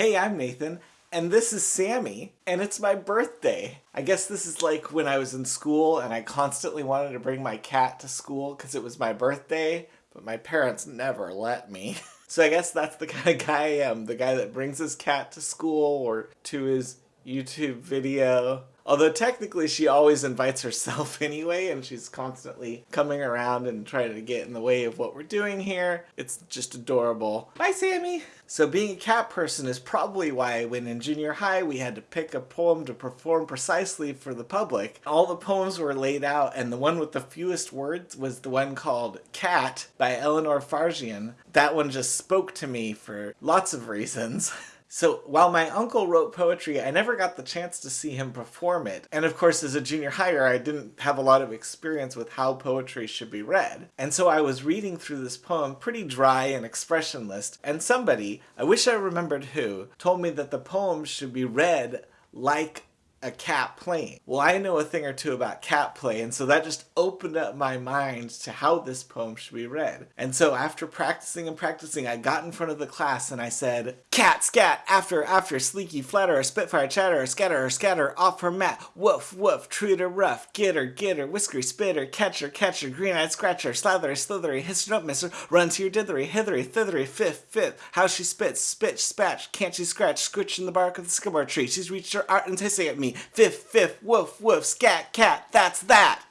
Hey, I'm Nathan, and this is Sammy, and it's my birthday. I guess this is like when I was in school and I constantly wanted to bring my cat to school because it was my birthday, but my parents never let me. So I guess that's the kind of guy I am, the guy that brings his cat to school or to his YouTube video. Although technically she always invites herself anyway and she's constantly coming around and trying to get in the way of what we're doing here. It's just adorable. Bye Sammy! So being a cat person is probably why when in junior high we had to pick a poem to perform precisely for the public. All the poems were laid out and the one with the fewest words was the one called Cat by Eleanor Farjeon. That one just spoke to me for lots of reasons. So while my uncle wrote poetry, I never got the chance to see him perform it. And of course, as a junior higher, I didn't have a lot of experience with how poetry should be read. And so I was reading through this poem pretty dry and expressionless, and somebody, I wish I remembered who, told me that the poem should be read like a cat playing. Well, I know a thing or two about cat play, and so that just opened up my mind to how this poem should be read. And so after practicing and practicing, I got in front of the class and I said, Cat, scat, after, after, sleeky, flatter, spitfire, chatter, scatter, scatter, off her mat, woof, woof, treat her rough, get her, get her, whiskery, spitter, catcher, catcher, green-eyed scratcher, slathery, slithery, hiss her up, mister, run to your dithery, hithery, thithery, fifth, fifth, how she spits, spitch, spatch, can't she scratch, scritch in the bark of the sycamore tree, she's reached her art and hissing at me, Fifth, fifth, woof, woof, scat, cat, that's that.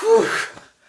Whew.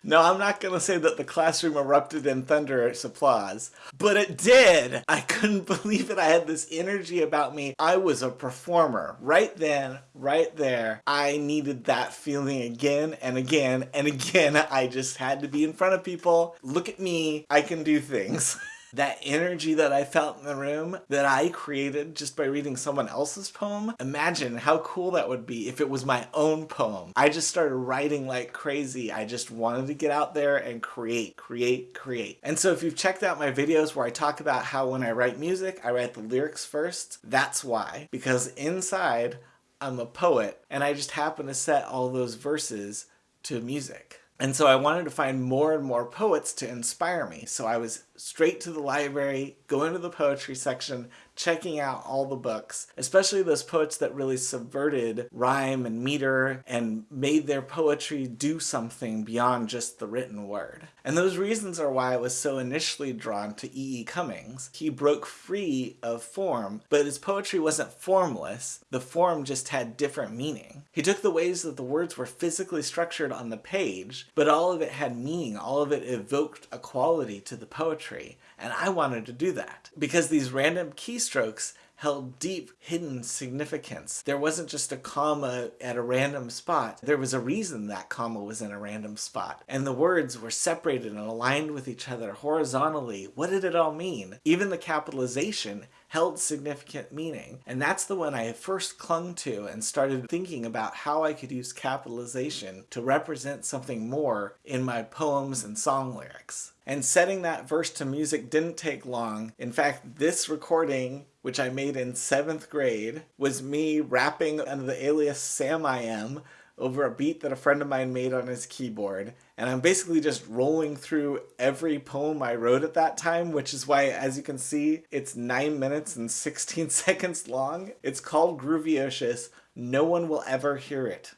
No, I'm not going to say that the classroom erupted in thunderous applause, but it did. I couldn't believe it. I had this energy about me. I was a performer. Right then, right there, I needed that feeling again and again and again. I just had to be in front of people. Look at me. I can do things. that energy that I felt in the room that I created just by reading someone else's poem, imagine how cool that would be if it was my own poem. I just started writing like crazy. I just wanted to get out there and create, create, create. And so if you've checked out my videos where I talk about how when I write music, I write the lyrics first, that's why. Because inside, I'm a poet and I just happen to set all those verses to music. And so I wanted to find more and more poets to inspire me. So I was straight to the library, going to the poetry section, checking out all the books, especially those poets that really subverted rhyme and meter and made their poetry do something beyond just the written word. And those reasons are why I was so initially drawn to E. E. Cummings. He broke free of form, but his poetry wasn't formless. The form just had different meaning. He took the ways that the words were physically structured on the page, but all of it had meaning. All of it evoked a quality to the poetry. And I wanted to do that because these random keystrokes held deep hidden significance. There wasn't just a comma at a random spot. There was a reason that comma was in a random spot. And the words were separated and aligned with each other horizontally. What did it all mean? Even the capitalization held significant meaning. And that's the one I first clung to and started thinking about how I could use capitalization to represent something more in my poems and song lyrics. And setting that verse to music didn't take long. In fact, this recording, which I made in seventh grade, was me rapping under the alias Sam I Am over a beat that a friend of mine made on his keyboard. And I'm basically just rolling through every poem I wrote at that time, which is why, as you can see, it's 9 minutes and 16 seconds long. It's called Groovy No one will ever hear it.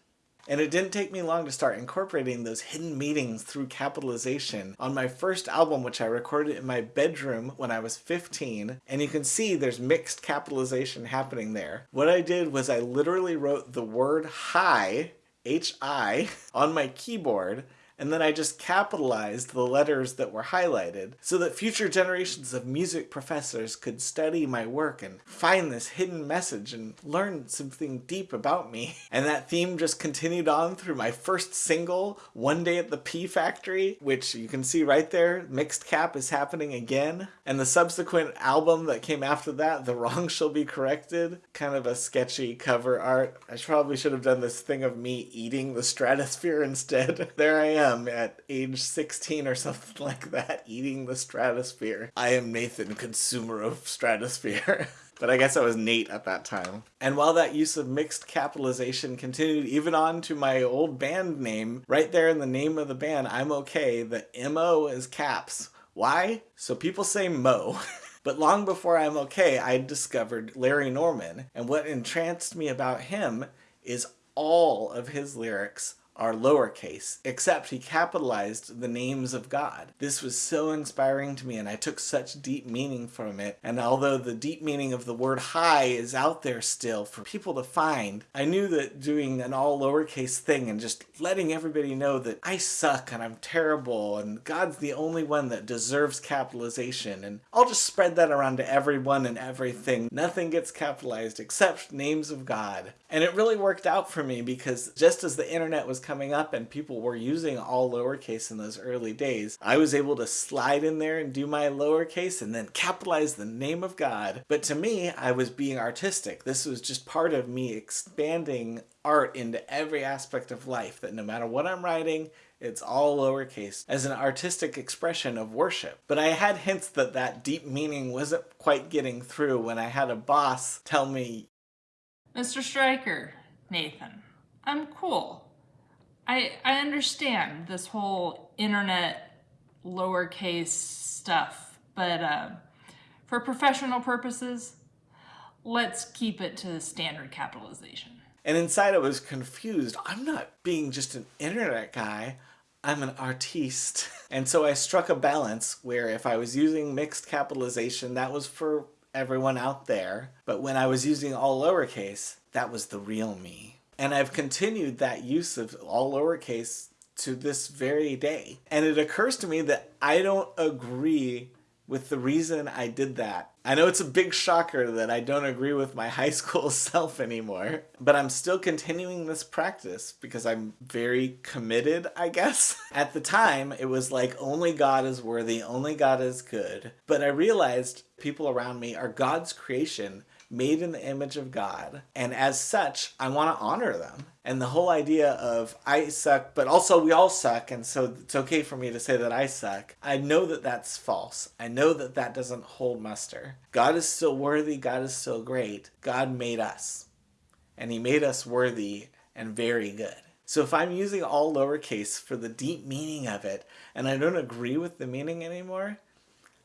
And it didn't take me long to start incorporating those hidden meanings through capitalization on my first album, which I recorded in my bedroom when I was 15. And you can see there's mixed capitalization happening there. What I did was I literally wrote the word hi HI on my keyboard and then I just capitalized the letters that were highlighted so that future generations of music professors could study my work and find this hidden message and learn something deep about me. And that theme just continued on through my first single, One Day at the P Factory, which you can see right there, mixed cap is happening again. And the subsequent album that came after that, The Wrong Shall Be Corrected, kind of a sketchy cover art. I probably should have done this thing of me eating the stratosphere instead. there I am am at age 16 or something like that, eating the stratosphere. I am Nathan, consumer of stratosphere. but I guess I was Nate at that time. And while that use of mixed capitalization continued even on to my old band name, right there in the name of the band, I'm okay, the MO is caps. Why? So people say Mo. But long before I'm okay, I discovered Larry Norman, and what entranced me about him is all of his lyrics are lowercase, except he capitalized the names of God. This was so inspiring to me and I took such deep meaning from it. And although the deep meaning of the word high is out there still for people to find, I knew that doing an all lowercase thing and just letting everybody know that I suck and I'm terrible and God's the only one that deserves capitalization and I'll just spread that around to everyone and everything. Nothing gets capitalized except names of God. And it really worked out for me because just as the internet was coming up and people were using all lowercase in those early days, I was able to slide in there and do my lowercase and then capitalize the name of God. But to me, I was being artistic. This was just part of me expanding art into every aspect of life, that no matter what I'm writing, it's all lowercase as an artistic expression of worship. But I had hints that that deep meaning wasn't quite getting through when I had a boss tell me, Mr. Stryker, Nathan, I'm cool. I, I understand this whole internet lowercase stuff, but uh, for professional purposes, let's keep it to standard capitalization. And inside I was confused. I'm not being just an internet guy. I'm an artiste. And so I struck a balance where if I was using mixed capitalization, that was for everyone out there. But when I was using all lowercase, that was the real me. And I've continued that use of all lowercase to this very day. And it occurs to me that I don't agree with the reason I did that. I know it's a big shocker that I don't agree with my high school self anymore, but I'm still continuing this practice because I'm very committed, I guess. At the time, it was like only God is worthy, only God is good. But I realized people around me are God's creation made in the image of God. And as such, I want to honor them. And the whole idea of I suck, but also we all suck, and so it's okay for me to say that I suck, I know that that's false. I know that that doesn't hold muster. God is still worthy, God is still great. God made us, and He made us worthy and very good. So if I'm using all lowercase for the deep meaning of it, and I don't agree with the meaning anymore,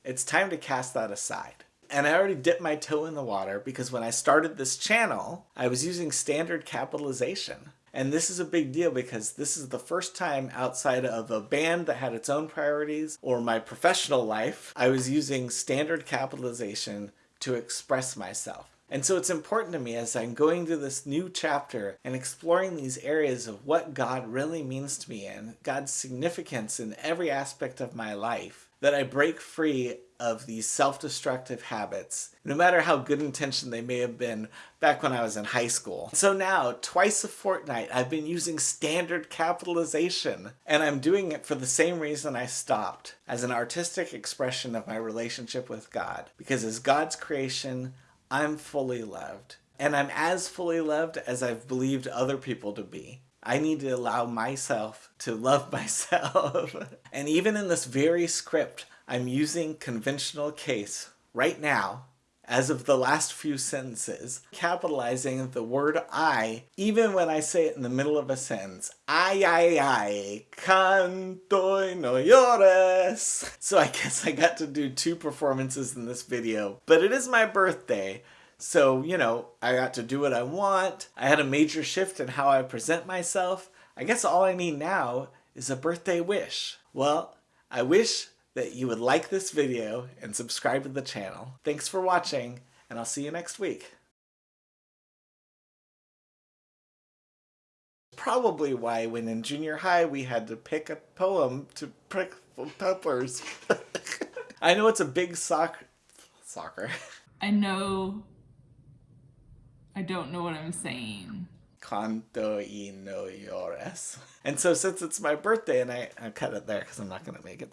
it's time to cast that aside and I already dipped my toe in the water because when I started this channel, I was using standard capitalization. And this is a big deal because this is the first time outside of a band that had its own priorities or my professional life, I was using standard capitalization to express myself. And so it's important to me as I'm going through this new chapter and exploring these areas of what God really means to me and God's significance in every aspect of my life that I break free of these self-destructive habits, no matter how good intentioned they may have been back when I was in high school. So now, twice a fortnight, I've been using standard capitalization, and I'm doing it for the same reason I stopped, as an artistic expression of my relationship with God. Because as God's creation, I'm fully loved. And I'm as fully loved as I've believed other people to be. I need to allow myself to love myself. and even in this very script, I'm using conventional case right now as of the last few sentences, capitalizing the word I, even when I say it in the middle of a sentence. Ay, ay, ay, canto y no llores. So I guess I got to do two performances in this video, but it is my birthday. So, you know, I got to do what I want. I had a major shift in how I present myself. I guess all I need now is a birthday wish. Well, I wish that you would like this video and subscribe to the channel. Thanks for watching, and I'll see you next week. Probably why when in junior high we had to pick a poem to prick peppers. I know it's a big sock soccer. I know... I don't know what I'm saying. Canto y no llores. And so since it's my birthday and I, I cut it there because I'm not going to make it